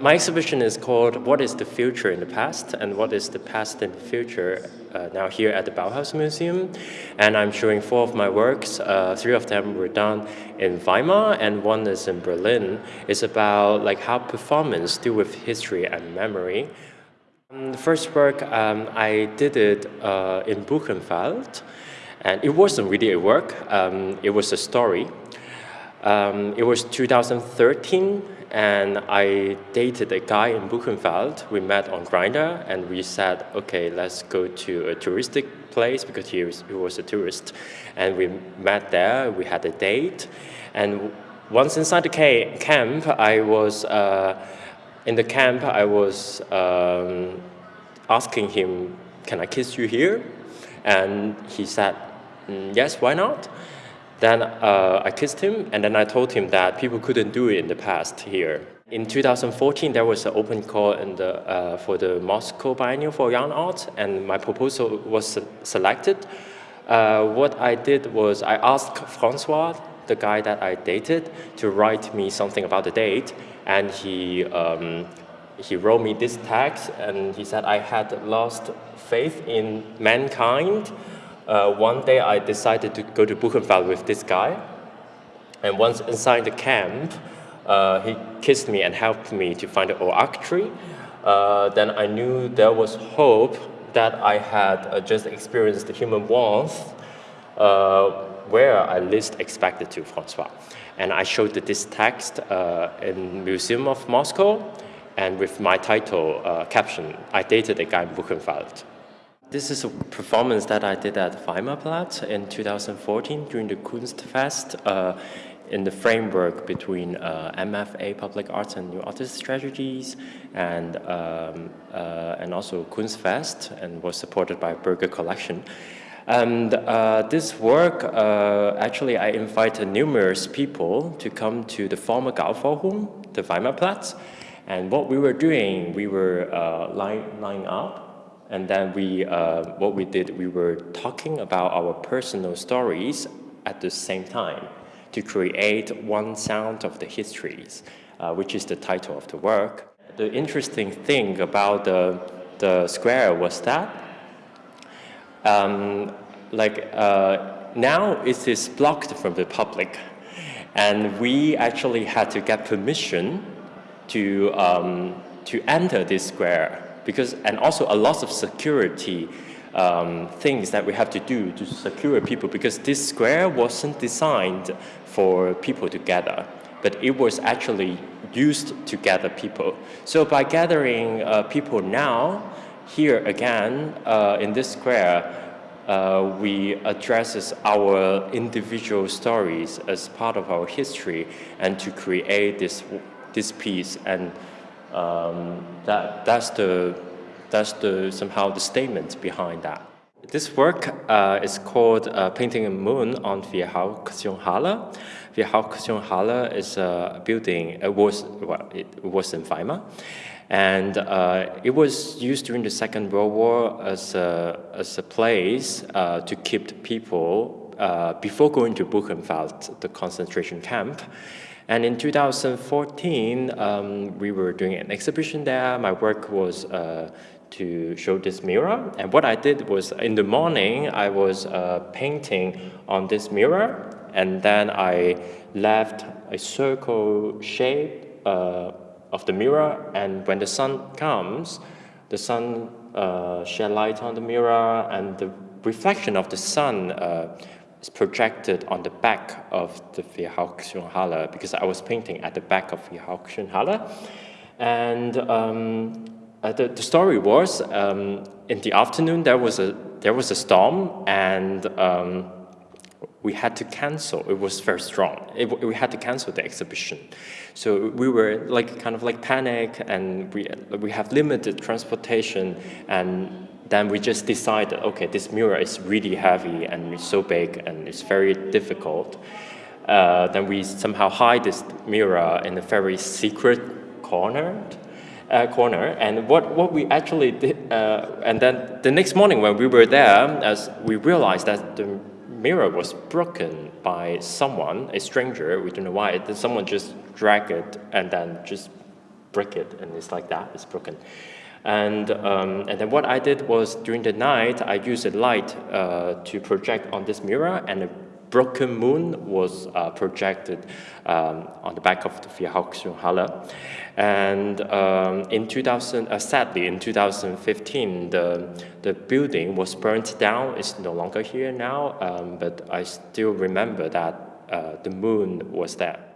My exhibition is called What is the Future in the Past and What is the Past in the Future uh, now here at the Bauhaus Museum. And I'm showing four of my works. Uh, three of them were done in Weimar and one is in Berlin. It's about like how performance deal with history and memory. Um, the first work, um, I did it uh, in Buchenwald. And it wasn't really a work, um, it was a story. Um, it was 2013 and I dated a guy in Buchenwald. We met on Grindr and we said, okay, let's go to a touristic place because he was, he was a tourist. And we met there, we had a date. And once inside the camp, I was, uh, in the camp, I was um, asking him, can I kiss you here? And he said, mm, yes, why not? Then uh, I kissed him, and then I told him that people couldn't do it in the past here. In 2014, there was an open call the, uh, for the Moscow Biennial for Young Art, and my proposal was selected. Uh, what I did was I asked Francois, the guy that I dated, to write me something about the date, and he um, he wrote me this text, and he said I had lost faith in mankind uh, one day I decided to go to Buchenwald with this guy. And once inside the camp, uh, he kissed me and helped me to find the oak tree. Uh, then I knew there was hope that I had uh, just experienced the human warmth uh, where I least expected to, Francois. And I showed this text uh, in Museum of Moscow and with my title caption, I dated a guy in Buchenwald. This is a performance that I did at Weimarplatz in 2014 during the Kunstfest uh, in the framework between uh, MFA Public Arts and New Artist Strategies and, um, uh, and also Kunstfest and was supported by Burger Collection. And uh, this work, uh, actually I invited numerous people to come to the former Gauforum, the Weimarplatz. And what we were doing, we were uh, lining up and then we, uh, what we did, we were talking about our personal stories at the same time to create one sound of the histories, uh, which is the title of the work. The interesting thing about the, the square was that um, like uh, now it is blocked from the public and we actually had to get permission to, um, to enter this square because and also a lot of security um, things that we have to do to secure people because this square wasn't designed for people to gather, but it was actually used to gather people. So by gathering uh, people now, here again, uh, in this square, uh, we addresses our individual stories as part of our history and to create this, this piece and um, that, that's, the, that's the, somehow the statement behind that. This work uh, is called uh, Painting a Moon on Viehauktionshalle. Viehauktionshalle is a building, it was, well, it was in Weimar. And uh, it was used during the Second World War as a, as a place uh, to keep people uh, before going to Buchenwald, the concentration camp. And in 2014, um, we were doing an exhibition there. My work was uh, to show this mirror. And what I did was in the morning, I was uh, painting on this mirror. And then I left a circle shape uh, of the mirror. And when the sun comes, the sun uh, shed light on the mirror and the reflection of the sun uh, is projected on the back of the Viehauktionshalle because I was painting at the back of Viehauktionshalle. And um, uh, the, the, story was um, in the afternoon there was a there was a storm and um, we had to cancel. It was very strong. It, we had to cancel the exhibition. So we were like kind of like panic and we, we have limited transportation and then we just decided, okay, this mirror is really heavy and it's so big and it's very difficult. Uh, then we somehow hide this mirror in a very secret corner. Uh, corner and what, what we actually did, uh, and then the next morning when we were there, as we realized that the mirror was broken by someone, a stranger, we don't know why, then someone just dragged it and then just break it, and it's like that, it's broken. And, um, and then what I did was during the night, I used a light uh, to project on this mirror and broken moon was uh, projected um, on the back of the Halle. And um, in 2000, uh, sadly, in 2015, the, the building was burnt down. It's no longer here now, um, but I still remember that uh, the moon was there.